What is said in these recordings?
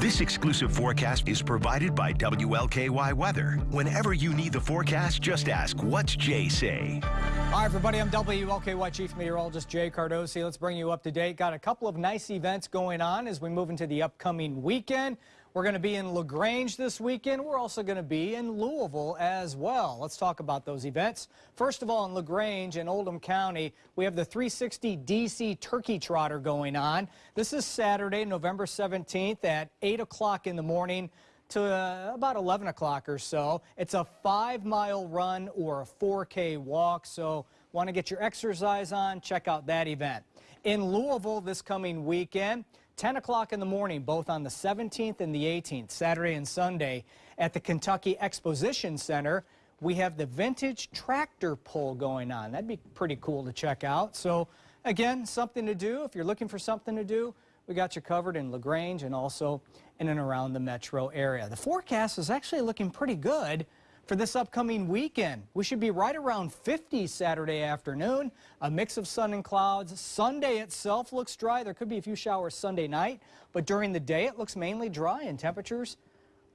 This exclusive forecast is provided by WLKY Weather. Whenever you need the forecast, just ask, what's Jay say? Hi, everybody. I'm WLKY Chief Meteorologist Jay Cardosi. Let's bring you up to date. Got a couple of nice events going on as we move into the upcoming weekend. We're going to be in LaGrange this weekend. We're also going to be in Louisville as well. Let's talk about those events. First of all, in LaGrange in Oldham County, we have the 360 DC Turkey Trotter going on. This is Saturday, November 17th at 8 o'clock in the morning to uh, about 11 o'clock or so. It's a five mile run or a 4K walk, so want to get your exercise on, check out that event. In Louisville this coming weekend, 10 o'clock in the morning, both on the 17th and the 18th, Saturday and Sunday, at the Kentucky Exposition Center, we have the vintage tractor pull going on. That'd be pretty cool to check out. So again, something to do. If you're looking for something to do, we got you covered in LaGrange and also in and around the metro area. The forecast is actually looking pretty good for this upcoming weekend. We should be right around 50 Saturday afternoon, a mix of sun and clouds. Sunday itself looks dry. There could be a few showers Sunday night, but during the day it looks mainly dry and temperatures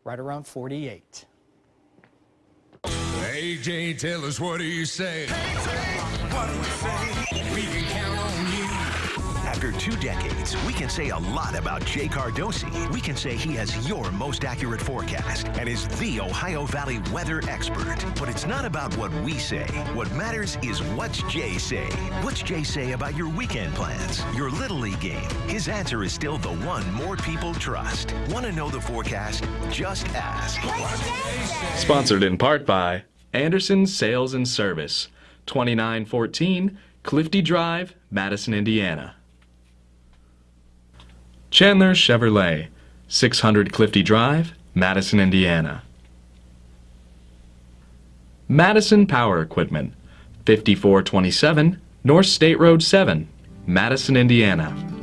right around 48. AJ, tell us what do you say? what do we say? We can count on you. After two decades, we can say a lot about Jay Cardosi. We can say he has your most accurate forecast and is the Ohio Valley weather expert. But it's not about what we say. What matters is what's Jay say. What's Jay say about your weekend plans, your Little League game? His answer is still the one more people trust. Want to know the forecast? Just ask. Sponsored in part by Anderson Sales and Service, 2914 Clifty Drive, Madison, Indiana. Chandler Chevrolet, 600 Clifty Drive, Madison, Indiana. Madison Power Equipment, 5427 North State Road 7, Madison, Indiana.